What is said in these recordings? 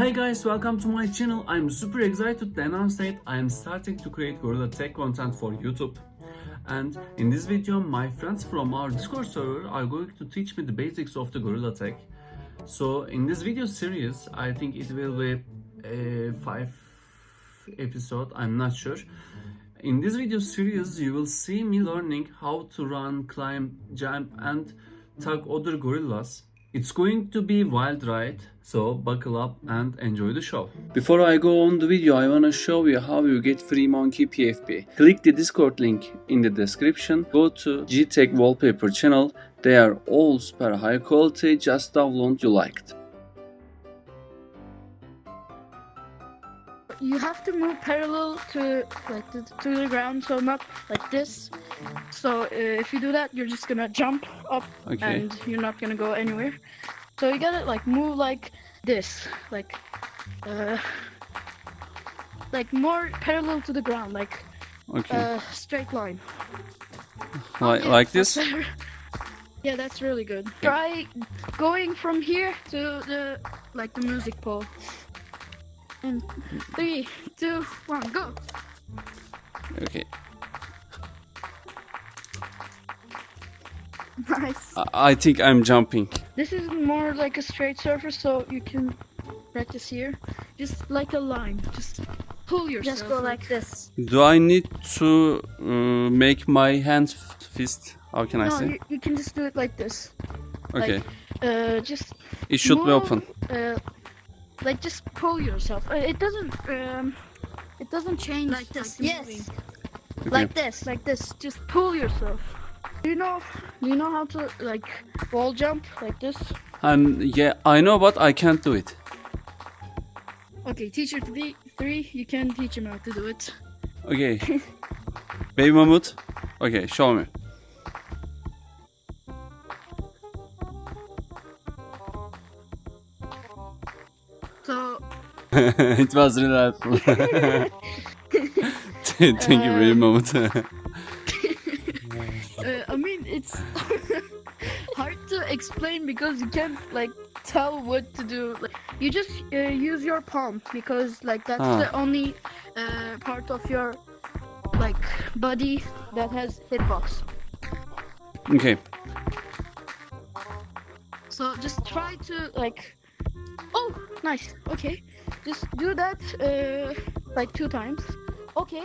Hi guys, welcome to my channel. I'm super excited to announce that I am starting to create Gorilla Tag content for YouTube. And in this video, my friends from our Discord server are going to teach me the basics of the Gorilla Tag. So in this video series, I think it will be a five episode, I'm not sure. In this video series, you will see me learning how to run, climb, jump and tag other gorillas. It's going to be wild ride, so buckle up and enjoy the show. Before I go on the video, I wanna show you how you get free Monkey PFP. Click the Discord link in the description, go to GTech Wallpaper channel, they are all super high quality, just download you liked. You have to move parallel to like to, to the ground so not like this. So uh, if you do that you're just gonna jump up Okay. and you're not gonna go anywhere. So you gotta like move like this like uh like more parallel to the ground like Okay, uh straight line. Like, Yeah, like this? better. yeah that's really good. Try going from here to the like the music pole and three two one go Okay. nice I- I think I'm jumping. This is more like a straight surface, so you can practice here. Just like a line. Just pull yourself. Just go like this. Do I need to uh, make my hand f- fist? How can I No, say? you, you can just do it like this. Okay, Uh, just it should be open. Uh, like just pull yourself. Uh, it doesn't. Um, it doesn't change. Like this. the Yes. Okay. Like this. Like this. Just pull yourself. Do you know? Do you know how to like wall jump like this? And yeah, I know, but I can't do it. Okay, teacher three, three. You can teach him how to do it. Okay. Baby Mammoth. Okay, show me. So it was really helpful. Thank you, Baby Mammoth. Uh, I mean, it's hard to explain because you can't like tell what to do. Like, you just uh, use your palm because like that's Ah. the only uh, part of your like body that has hitbox. okay. So just try to like. Oh, nice. Okay, just do that uh, like two times. Okay.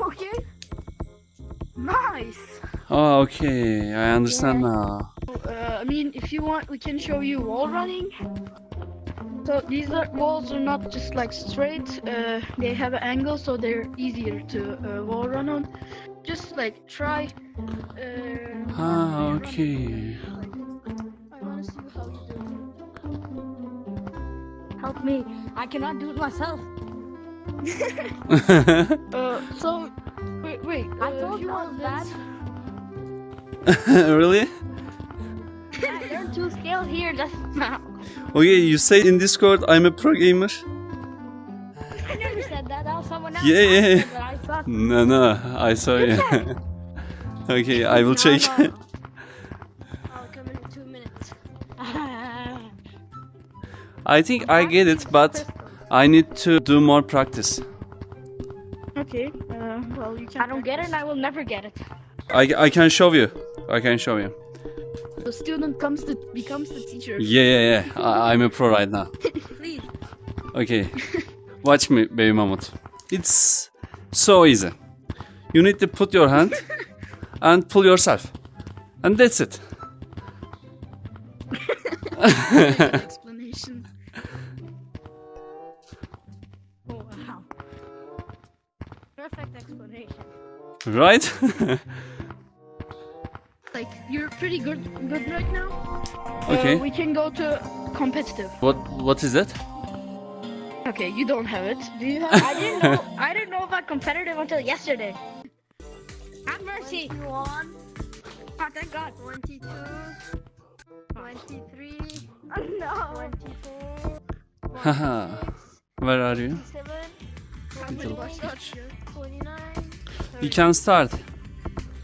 Okay. Nice. Oh, okay. I understand now. Uh, I mean, if you want, we can show you wall running. So these are, walls are not just like straight. Uh, they have an angle, so they're easier to uh, wall run on. Just like try. Uh, Ah, okay. Help me. I cannot do it myself. Uh, so wait, wait. I uh, told you you I want was bad. this? really? I learned two skills here just now. Okay, you say in Discord I'm a pro gamer. I never said that. That was someone else. Yeah, yeah, yeah. that I suck. No, no, I saw you. okay, I will check. I think I get it, but I need to do more practice. Okay. Uh, well, you can. I don't get it and I will never get it. I, I can show you. I can show you. The student comes to becomes the teacher. Yeah, yeah, yeah. I, I'm a pro right now. Please. Okay. Watch me, baby mammoth. It's so easy. You need to put your hand and pull yourself. And that's it. Perfect explanation. right? Like you're pretty good, good right now. Okay. Uh, we can go to competitive. what what is that? Okay, you don't have it. Do you have? I didn't know. I didn't know about competitive until yesterday. Have mercy. One, Oh, thank God. 22, 23, no. 24, Haha. Where are you? 27, Little 29, You can start.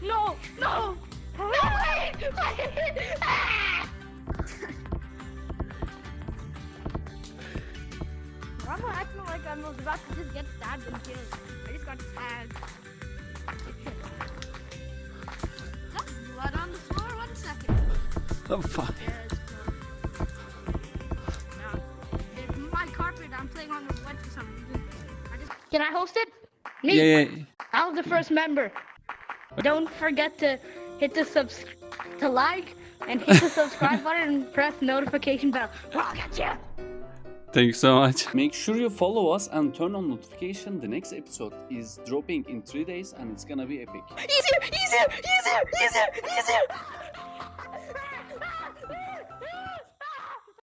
No. No. No. Wait. Wait. Ah! I'm not acting like I was about to just get stabbed and killed. I just got stabbed. Blood on the floor. One second. Oh, fine. Can I host it? Me. Yeah, yeah. I was the first member. Don't forget to hit the subs to like and hit the subscribe button and press notification bell. I'll get you. Thank you so much. Make sure you follow us and turn on notification. The next episode is dropping in three days and it's gonna be epic. Easier, easier, easier, easier, easier.